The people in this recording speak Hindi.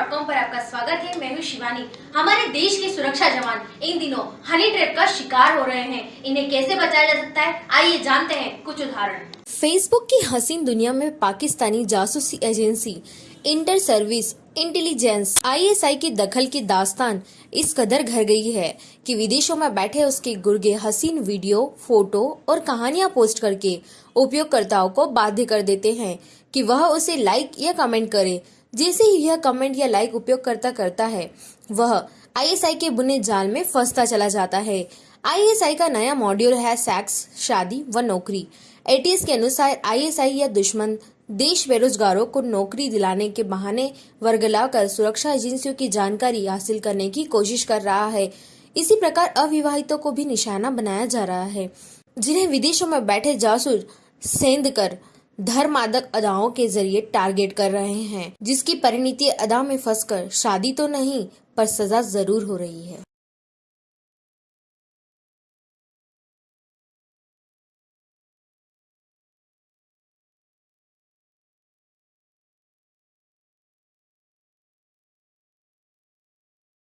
स्वागत है। मैं हूँ शिवानी। हमारे देश के सुरक्षा जवान इन दिनों हनी ट्रैप का शिकार हो रहे हैं। इन्हें कैसे बचाया जा सकता है? आइए जानते हैं कुछ उदाहरण। फेसबुक की हसीन दुनिया में पाकिस्तानी जासूसी agency inter service intelligence ISI की दखल की दास्तान इस कदर घर गई है कि विदेशों में बैठे उसके गुर्गे हसीन वीडियो, फ़ोटो और कहानियाँ पोस्ट करके उपयोगकर्ताओं को बाध्य कर देते हैं कि वह उसे लाइक या कमेंट करे। जैसे ही यह कमेंट या लाइक उपयोगकर्ता करता है, वह आईएसआई के बुने जाल में फंसता चला जाता है। आईएसआई का नया मॉड्यूल है सेक्स शादी व नौकरी। एटीएस के अनुसार आईएसआई या दुश्मन देश बेरोजगारों को नौकरी दिलाने के बहाने वर्गला कर सुरक्षा एजेंसियों की जानकारी हासिल करने की कोशिश कर रहा है। इसी प्रकार अविवाहितों को भी निशाना बनाया जा रहा है। जिन्हें विदेशों में बैठे जासूस सेंध कर धर्मादक अदाओं के ज़रिए टारगेट कर रहे हैं, जिसकी परिणति अदा में फंसकर शादी तो नहीं, पर सजा ज़रूर हो रही है।